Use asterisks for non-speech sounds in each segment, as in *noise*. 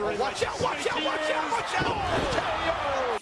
Watch out, watch out, watch out, watch out!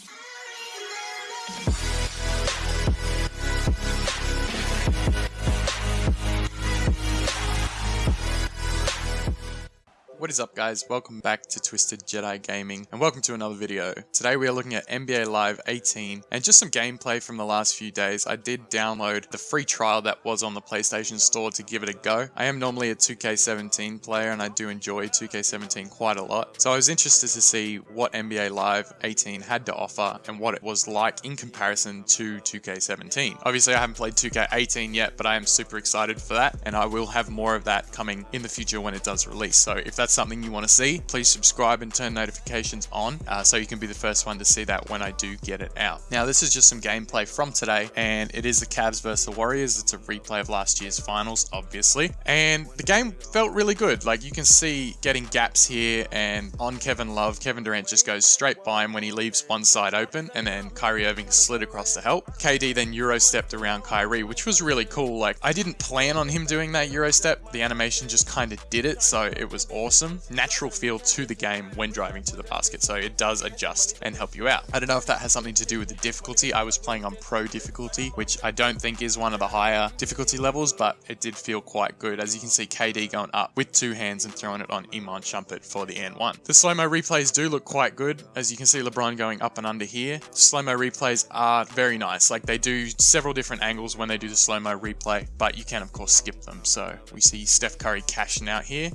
What is up guys, welcome back to Twisted Jedi Gaming and welcome to another video. Today we are looking at NBA Live 18 and just some gameplay from the last few days. I did download the free trial that was on the PlayStation Store to give it a go. I am normally a 2K17 player and I do enjoy 2K17 quite a lot. So I was interested to see what NBA Live 18 had to offer and what it was like in comparison to 2K17. Obviously I haven't played 2K18 yet but I am super excited for that and I will have more of that coming in the future when it does release. So if that's something you want to see, please subscribe and turn notifications on uh, so you can be the first one to see that when I do get it out. Now, this is just some gameplay from today, and it is the Cavs versus the Warriors. It's a replay of last year's finals, obviously. And the game felt really good. Like, you can see getting gaps here, and on Kevin Love, Kevin Durant just goes straight by him when he leaves one side open, and then Kyrie Irving slid across to help. KD then Euro stepped around Kyrie, which was really cool. Like, I didn't plan on him doing that Euro step. The animation just kind of did it, so it was awesome awesome, natural feel to the game when driving to the basket. So it does adjust and help you out. I don't know if that has something to do with the difficulty. I was playing on pro difficulty, which I don't think is one of the higher difficulty levels, but it did feel quite good. As you can see, KD going up with two hands and throwing it on Iman Shumpert for the and one. The slow-mo replays do look quite good. As you can see, LeBron going up and under here. Slow-mo replays are very nice. Like they do several different angles when they do the slow-mo replay, but you can of course skip them. So we see Steph Curry cashing out here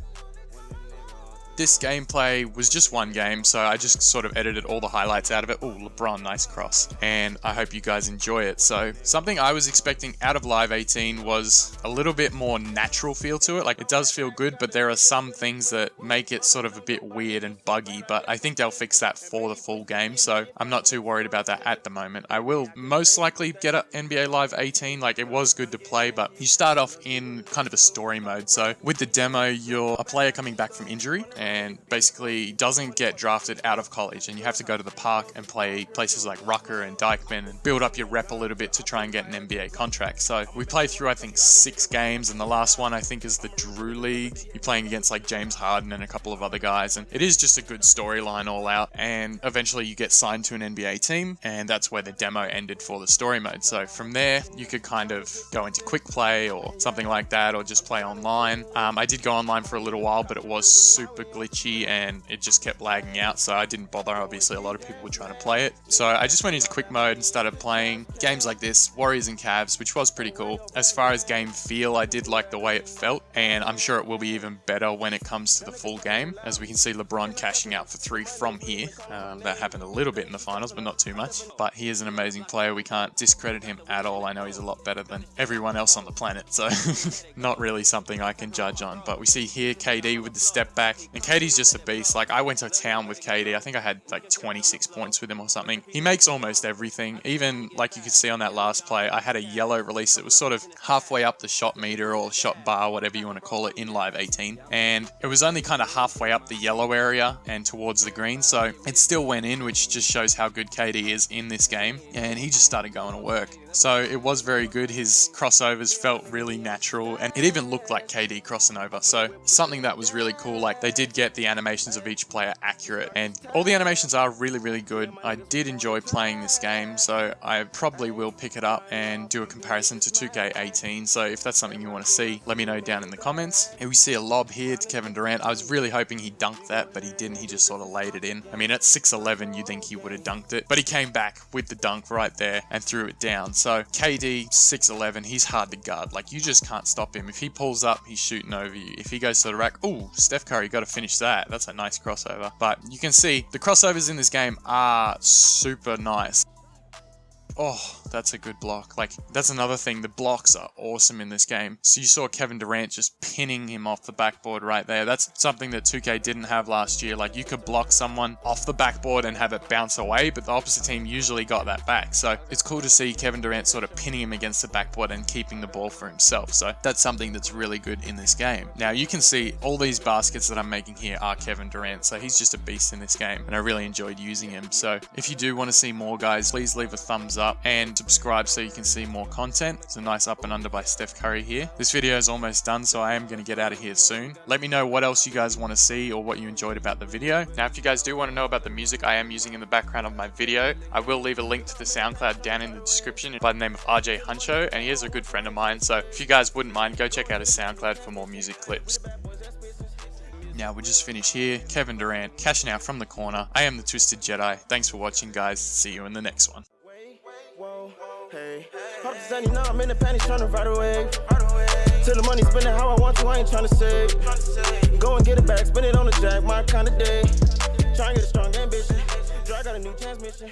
this gameplay was just one game, so I just sort of edited all the highlights out of it. Oh, LeBron, nice cross. And I hope you guys enjoy it. So something I was expecting out of Live 18 was a little bit more natural feel to it. Like it does feel good, but there are some things that make it sort of a bit weird and buggy, but I think they'll fix that for the full game. So I'm not too worried about that at the moment. I will most likely get an NBA Live 18. Like it was good to play, but you start off in kind of a story mode. So with the demo, you're a player coming back from injury and basically doesn't get drafted out of college and you have to go to the park and play places like Rucker and Dyckman and build up your rep a little bit to try and get an NBA contract. So we play through I think six games and the last one I think is the Drew League. You're playing against like James Harden and a couple of other guys and it is just a good storyline all out and eventually you get signed to an NBA team and that's where the demo ended for the story mode. So from there you could kind of go into quick play or something like that or just play online. Um, I did go online for a little while but it was super glitchy and it just kept lagging out, so I didn't bother. Obviously, a lot of people were trying to play it. So I just went into quick mode and started playing games like this, Warriors and Cavs, which was pretty cool. As far as game feel, I did like the way it felt, and I'm sure it will be even better when it comes to the full game. As we can see LeBron cashing out for three from here. Um, that happened a little bit in the finals, but not too much. But he is an amazing player. We can't discredit him at all. I know he's a lot better than everyone else on the planet, so *laughs* not really something I can judge on. But we see here KD with the step back, and KD's just a beast. Like, I went to town with KD. I think I had like 26 points with him or something. He makes almost everything. Even, like you could see on that last play, I had a yellow release that was sort of halfway up the shot meter or shot bar, whatever you want to call it, in Live 18. And it was only kind of halfway up the yellow area and towards the green. So it still went in, which just shows how good KD is in this game. And he just started going to work. So it was very good. His crossovers felt really natural and it even looked like KD crossing over. So something that was really cool. Like they did get the animations of each player accurate and all the animations are really, really good. I did enjoy playing this game. So I probably will pick it up and do a comparison to 2K18. So if that's something you want to see, let me know down in the comments. And we see a lob here to Kevin Durant. I was really hoping he dunked that, but he didn't. He just sort of laid it in. I mean, at 6'11", you'd think he would have dunked it, but he came back with the dunk right there and threw it down. So KD, 6'11", he's hard to guard. Like, you just can't stop him. If he pulls up, he's shooting over you. If he goes to the rack, oh, Steph Curry, got to finish that. That's a nice crossover. But you can see the crossovers in this game are super nice. Oh, that's a good block. Like, that's another thing. The blocks are awesome in this game. So you saw Kevin Durant just pinning him off the backboard right there. That's something that 2K didn't have last year. Like, you could block someone off the backboard and have it bounce away, but the opposite team usually got that back. So it's cool to see Kevin Durant sort of pinning him against the backboard and keeping the ball for himself. So that's something that's really good in this game. Now, you can see all these baskets that I'm making here are Kevin Durant. So he's just a beast in this game, and I really enjoyed using him. So if you do want to see more, guys, please leave a thumbs up up and subscribe so you can see more content. It's a nice up and under by Steph Curry here. This video is almost done, so I am going to get out of here soon. Let me know what else you guys want to see or what you enjoyed about the video. Now, if you guys do want to know about the music I am using in the background of my video, I will leave a link to the SoundCloud down in the description by the name of RJ Huncho, and he is a good friend of mine, so if you guys wouldn't mind, go check out his SoundCloud for more music clips. Now we'll just finish here. Kevin Durant cashing out from the corner. I am the Twisted Jedi. Thanks for watching, guys. See you in the next one. Sunny, now I'm in the panties trying to ride away. Till the money spend how I want to, I ain't trying to save. Go and get it back, spend it on the jack, my kind of day. Try and get a strong ambition. Dry got a new transmission.